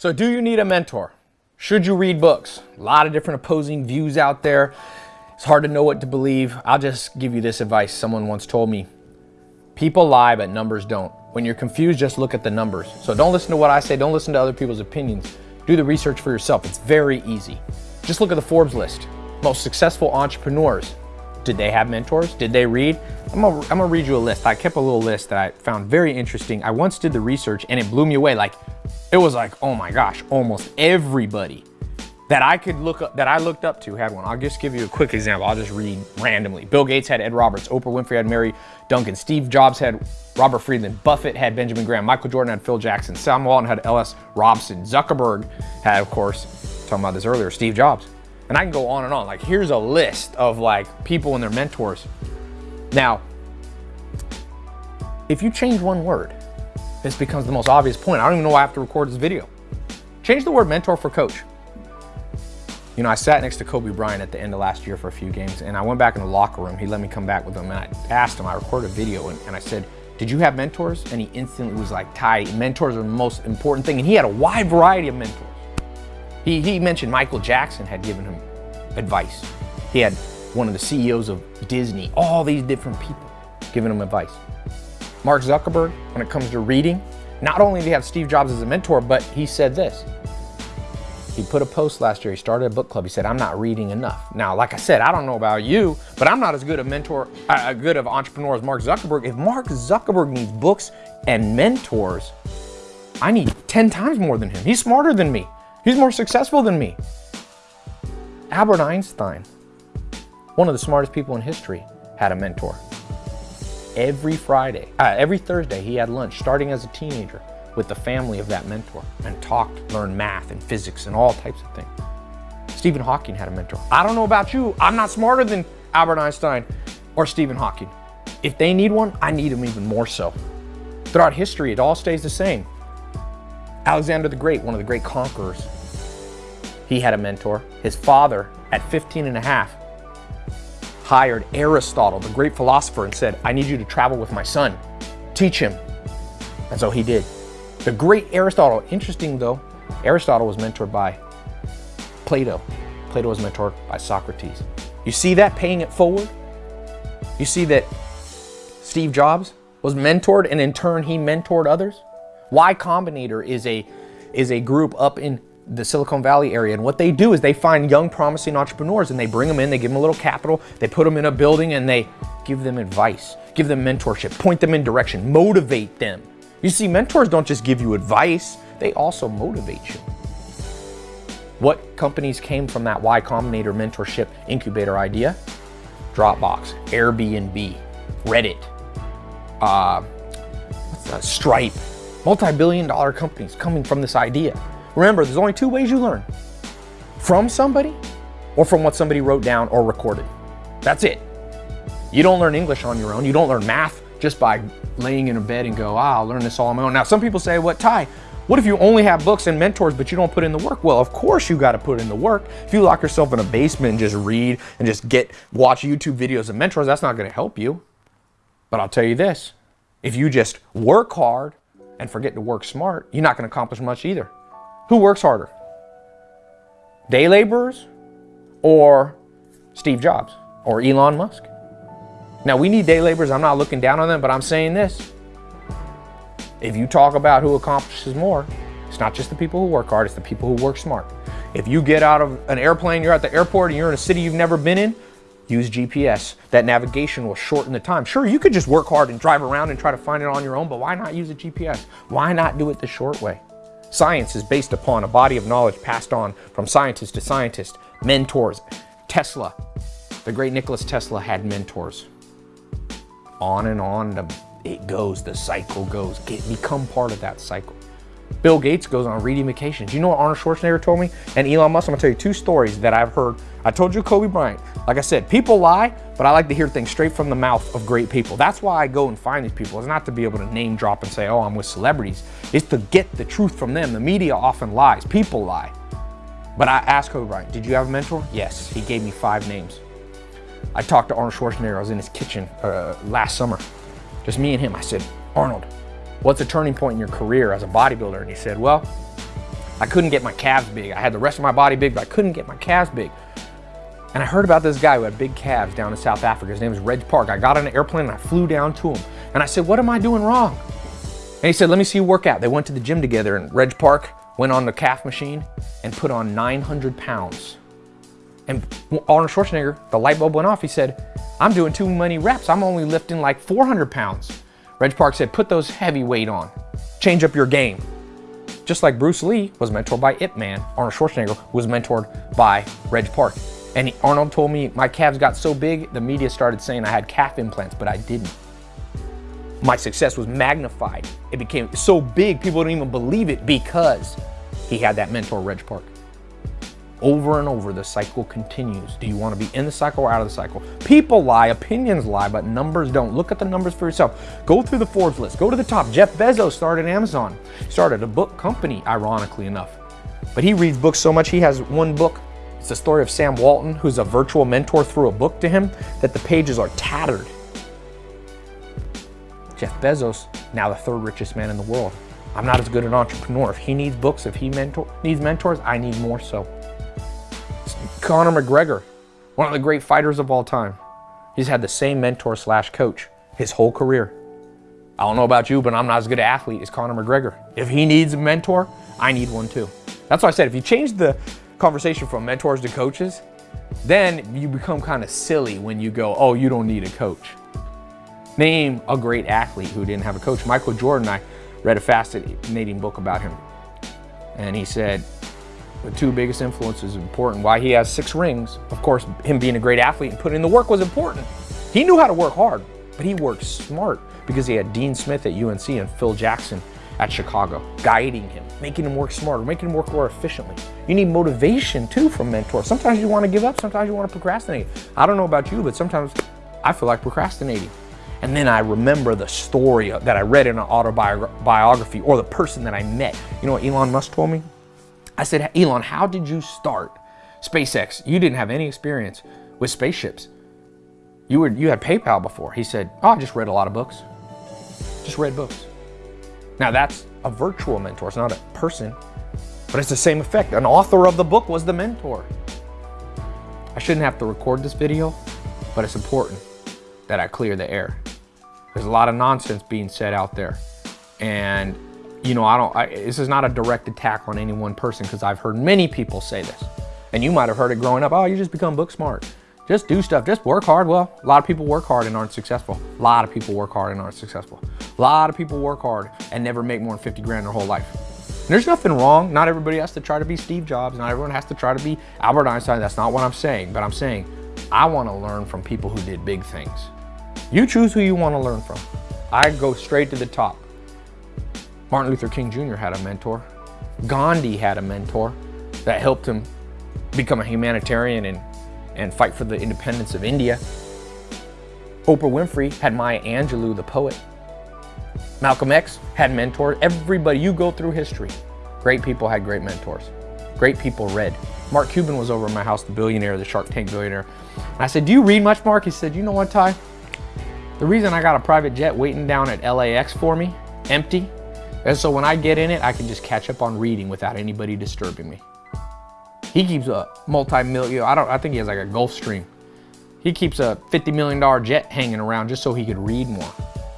So do you need a mentor? Should you read books? A lot of different opposing views out there. It's hard to know what to believe. I'll just give you this advice. Someone once told me, people lie, but numbers don't. When you're confused, just look at the numbers. So don't listen to what I say. Don't listen to other people's opinions. Do the research for yourself. It's very easy. Just look at the Forbes list. Most successful entrepreneurs. Did they have mentors? Did they read? I'm gonna, I'm gonna read you a list. I kept a little list that I found very interesting. I once did the research and it blew me away. Like it was like, oh my gosh, almost everybody that I could look up, that I looked up to had one. I'll just give you a quick example. I'll just read randomly. Bill Gates had Ed Roberts. Oprah Winfrey had Mary Duncan. Steve Jobs had Robert Friedland. Buffett had Benjamin Graham. Michael Jordan had Phil Jackson. Sam Walton had L.S. Robson. Zuckerberg had, of course, talking about this earlier, Steve Jobs. And I can go on and on. Like here's a list of like people and their mentors. Now, if you change one word, this becomes the most obvious point. I don't even know why I have to record this video. Change the word mentor for coach. You know, I sat next to Kobe Bryant at the end of last year for a few games and I went back in the locker room. He let me come back with him and I asked him, I recorded a video and, and I said, did you have mentors? And he instantly was like, Tai, mentors are the most important thing. And he had a wide variety of mentors. He, he mentioned Michael Jackson had given him advice. He had one of the CEOs of Disney, all these different people giving him advice. Mark Zuckerberg, when it comes to reading, not only did he have Steve Jobs as a mentor, but he said this. He put a post last year, he started a book club. He said, I'm not reading enough. Now, like I said, I don't know about you, but I'm not as good a mentor, uh, good of entrepreneur as Mark Zuckerberg. If Mark Zuckerberg needs books and mentors, I need 10 times more than him. He's smarter than me. He's more successful than me. Albert Einstein, one of the smartest people in history, had a mentor every Friday, uh, every Thursday, he had lunch starting as a teenager with the family of that mentor and talked, learned math and physics and all types of things. Stephen Hawking had a mentor. I don't know about you, I'm not smarter than Albert Einstein or Stephen Hawking. If they need one, I need them even more so. Throughout history, it all stays the same. Alexander the Great, one of the great conquerors, he had a mentor. His father, at 15 and a half, hired Aristotle, the great philosopher, and said, I need you to travel with my son. Teach him. And so he did. The great Aristotle, interesting though, Aristotle was mentored by Plato. Plato was mentored by Socrates. You see that paying it forward? You see that Steve Jobs was mentored and in turn he mentored others? Y Combinator is a, is a group up in the Silicon Valley area. And what they do is they find young, promising entrepreneurs and they bring them in, they give them a little capital, they put them in a building and they give them advice, give them mentorship, point them in direction, motivate them. You see, mentors don't just give you advice, they also motivate you. What companies came from that Y Combinator mentorship incubator idea? Dropbox, Airbnb, Reddit, uh, Stripe, multi-billion dollar companies coming from this idea. Remember, there's only two ways you learn. From somebody or from what somebody wrote down or recorded. That's it. You don't learn English on your own. You don't learn math just by laying in a bed and go, ah, I'll learn this all on my own. Now, some people say, what, Tai, what if you only have books and mentors, but you don't put in the work? Well, of course you got to put in the work. If you lock yourself in a basement and just read and just get, watch YouTube videos and mentors, that's not going to help you. But I'll tell you this, if you just work hard and forget to work smart, you're not going to accomplish much either. Who works harder? Day laborers or Steve Jobs or Elon Musk? Now we need day laborers. I'm not looking down on them, but I'm saying this. If you talk about who accomplishes more, it's not just the people who work hard, it's the people who work smart. If you get out of an airplane, you're at the airport and you're in a city you've never been in, use GPS. That navigation will shorten the time. Sure, you could just work hard and drive around and try to find it on your own, but why not use a GPS? Why not do it the short way? Science is based upon a body of knowledge passed on from scientist to scientist, mentors. Tesla, the great Nicholas Tesla had mentors. On and on it goes, the cycle goes. Get, become part of that cycle. Bill Gates goes on reading vacations. You know what Arnold Schwarzenegger told me? And Elon Musk, I'm gonna tell you two stories that I've heard. I told you Kobe Bryant. Like I said, people lie, but I like to hear things straight from the mouth of great people. That's why I go and find these people. It's not to be able to name drop and say, oh, I'm with celebrities. It's to get the truth from them. The media often lies, people lie. But I asked Kobe Bryant, did you have a mentor? Yes, he gave me five names. I talked to Arnold Schwarzenegger, I was in his kitchen uh, last summer. Just me and him. I said, Arnold, what's a turning point in your career as a bodybuilder? And he said, well, I couldn't get my calves big. I had the rest of my body big, but I couldn't get my calves big. And I heard about this guy who had big calves down in South Africa. His name was Reg Park. I got on an airplane and I flew down to him. And I said, what am I doing wrong? And he said, let me see you work out. They went to the gym together and Reg Park went on the calf machine and put on 900 pounds. And Arnold Schwarzenegger, the light bulb went off. He said, I'm doing too many reps. I'm only lifting like 400 pounds. Reg Park said, put those heavy weight on. Change up your game. Just like Bruce Lee was mentored by Ip Man, Arnold Schwarzenegger was mentored by Reg Park. And Arnold told me my calves got so big, the media started saying I had calf implants, but I didn't. My success was magnified. It became so big, people didn't even believe it because he had that mentor, Reg Park. Over and over, the cycle continues. Do you want to be in the cycle or out of the cycle? People lie, opinions lie, but numbers don't. Look at the numbers for yourself. Go through the Forbes list. Go to the top. Jeff Bezos started Amazon. Started a book company, ironically enough. But he reads books so much, he has one book. It's the story of Sam Walton, who's a virtual mentor, threw a book to him that the pages are tattered. Jeff Bezos, now the third richest man in the world. I'm not as good an entrepreneur. If he needs books, if he mentor, needs mentors, I need more so. Conor McGregor, one of the great fighters of all time. He's had the same mentor slash coach his whole career. I don't know about you, but I'm not as good an athlete as Conor McGregor. If he needs a mentor, I need one too. That's why I said if you change the conversation from mentors to coaches, then you become kind of silly when you go, oh, you don't need a coach. Name a great athlete who didn't have a coach. Michael Jordan, I read a fascinating book about him. And he said, the two biggest influences important. Why he has six rings, of course, him being a great athlete and putting in the work was important. He knew how to work hard, but he worked smart because he had Dean Smith at UNC and Phil Jackson at Chicago, guiding him, making him work smarter, making him work more efficiently. You need motivation too from mentors. Sometimes you want to give up, sometimes you want to procrastinate. I don't know about you, but sometimes I feel like procrastinating. And then I remember the story that I read in an autobiography or the person that I met. You know what Elon Musk told me? I said, Elon, how did you start SpaceX? You didn't have any experience with spaceships. You, were, you had PayPal before. He said, oh, I just read a lot of books. Just read books. Now that's a virtual mentor. It's not a person, but it's the same effect. An author of the book was the mentor. I shouldn't have to record this video, but it's important that I clear the air. There's a lot of nonsense being said out there. And, you know, I don't, I, this is not a direct attack on any one person because I've heard many people say this. And you might have heard it growing up, oh, you just become book smart. Just do stuff, just work hard. Well, a lot of people work hard and aren't successful. A lot of people work hard and aren't successful. A lot of people work hard and never make more than 50 grand their whole life. And there's nothing wrong. Not everybody has to try to be Steve Jobs. Not everyone has to try to be Albert Einstein. That's not what I'm saying. But I'm saying I want to learn from people who did big things. You choose who you want to learn from. I go straight to the top. Martin Luther King Jr. had a mentor. Gandhi had a mentor that helped him become a humanitarian and, and fight for the independence of India. Oprah Winfrey had Maya Angelou, the poet. Malcolm X had mentors. Everybody, you go through history. Great people had great mentors. Great people read. Mark Cuban was over at my house, the billionaire, the Shark Tank billionaire. And I said, do you read much, Mark? He said, you know what, Tai? The reason I got a private jet waiting down at LAX for me, empty, is so when I get in it, I can just catch up on reading without anybody disturbing me. He keeps a multi-million, I don't, I think he has like a Gulfstream. He keeps a $50 million jet hanging around just so he could read more.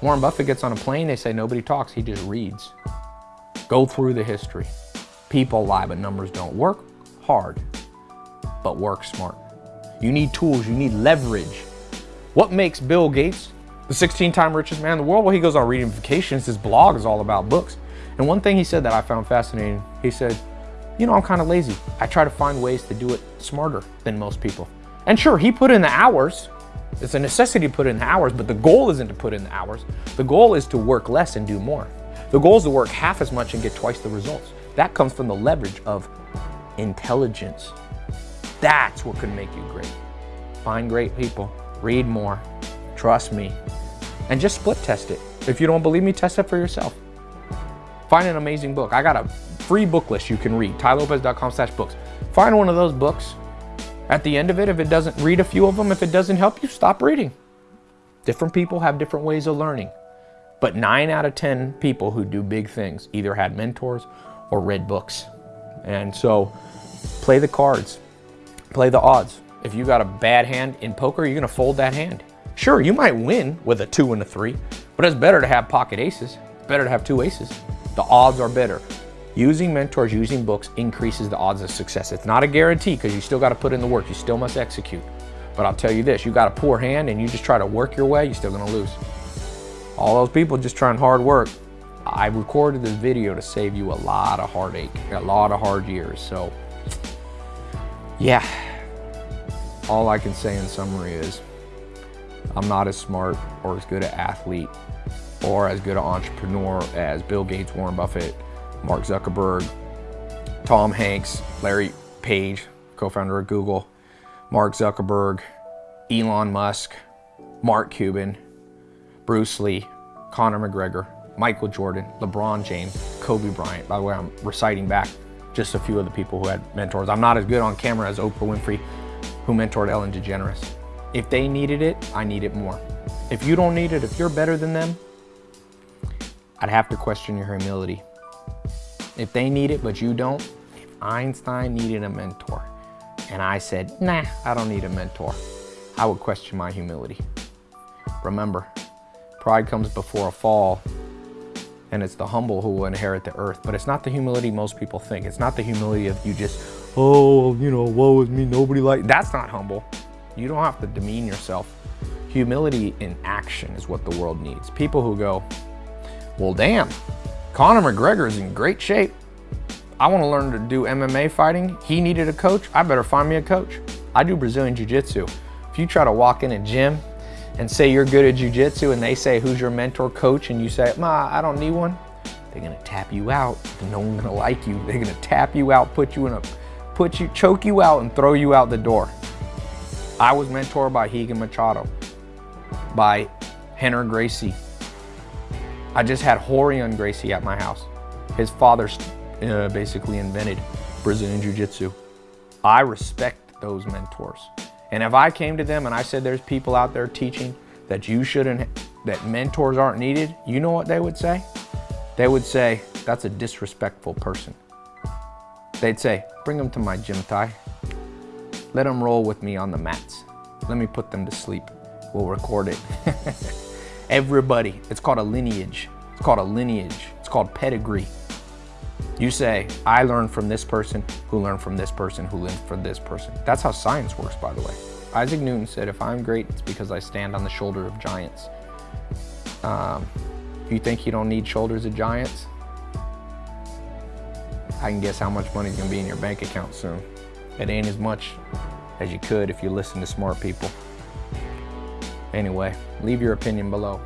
Warren Buffett gets on a plane, they say nobody talks, he just reads. Go through the history. People lie, but numbers don't. Work hard, but work smart. You need tools, you need leverage. What makes Bill Gates the 16-time richest man in the world? Well, he goes on reading vacations. His blog is all about books. And one thing he said that I found fascinating, he said, you know, I'm kind of lazy. I try to find ways to do it smarter than most people. And sure, he put in the hours. It's a necessity to put in the hours, but the goal isn't to put in the hours. The goal is to work less and do more. The goal is to work half as much and get twice the results. That comes from the leverage of intelligence. That's what can make you great. Find great people, read more, trust me, and just split test it. If you don't believe me, test it for yourself. Find an amazing book. I got a free book list you can read, tailopez.com slash books. Find one of those books. At the end of it, if it doesn't, read a few of them. If it doesn't help you, stop reading. Different people have different ways of learning. But nine out of 10 people who do big things either had mentors or read books. And so play the cards, play the odds. If you got a bad hand in poker, you're gonna fold that hand. Sure, you might win with a two and a three, but it's better to have pocket aces. It's better to have two aces. The odds are better. Using mentors, using books increases the odds of success. It's not a guarantee because you still got to put in the work. You still must execute. But I'll tell you this, you got a poor hand and you just try to work your way, you're still gonna lose. All those people just trying hard work. I recorded this video to save you a lot of heartache, a lot of hard years. So yeah, all I can say in summary is I'm not as smart or as good an athlete or as good an entrepreneur as Bill Gates, Warren Buffett, Mark Zuckerberg, Tom Hanks, Larry Page, co-founder of Google, Mark Zuckerberg, Elon Musk, Mark Cuban, Bruce Lee, Conor McGregor, Michael Jordan, LeBron James, Kobe Bryant. By the way, I'm reciting back just a few of the people who had mentors. I'm not as good on camera as Oprah Winfrey, who mentored Ellen DeGeneres. If they needed it, I need it more. If you don't need it, if you're better than them, I'd have to question your humility. If they need it, but you don't, if Einstein needed a mentor, and I said, nah, I don't need a mentor, I would question my humility. Remember, pride comes before a fall, and it's the humble who will inherit the earth. But it's not the humility most people think. It's not the humility of you just, oh, you know, woe is me, nobody like, that's not humble. You don't have to demean yourself. Humility in action is what the world needs. People who go, well, damn, Conor McGregor is in great shape. I want to learn to do MMA fighting. He needed a coach. I better find me a coach. I do Brazilian Jiu-Jitsu. If you try to walk in a gym and say you're good at Jiu-Jitsu and they say, who's your mentor coach? And you say, Ma, I don't need one. They're going to tap you out. No one's going to like you. They're going to tap you out, put you in a, put you, choke you out and throw you out the door. I was mentored by Rigan Machado, by Rener Gracie, I just had Rorion Gracie at my house. His father uh, basically invented Brazilian Jiu-Jitsu. I respect those mentors. And if I came to them and I said there's people out there teaching that you shouldn't, that mentors aren't needed, you know what they would say? They would say, that's a disrespectful person. They'd say, bring them to my gym Tai. Let them roll with me on the mats. Let me put them to sleep. We'll record it. Everybody, it's called a lineage. It's called a lineage. It's called pedigree. You say, I learned from this person, who learned from this person, who learned from this person. That's how science works, by the way. Isaac Newton said, if I'm great, it's because I stand on the shoulder of giants. Um, you think you don't need shoulders of giants? I can guess how much money is gonna be in your bank account soon. It ain't as much as you could if you listen to smart people. Anyway, leave your opinion below.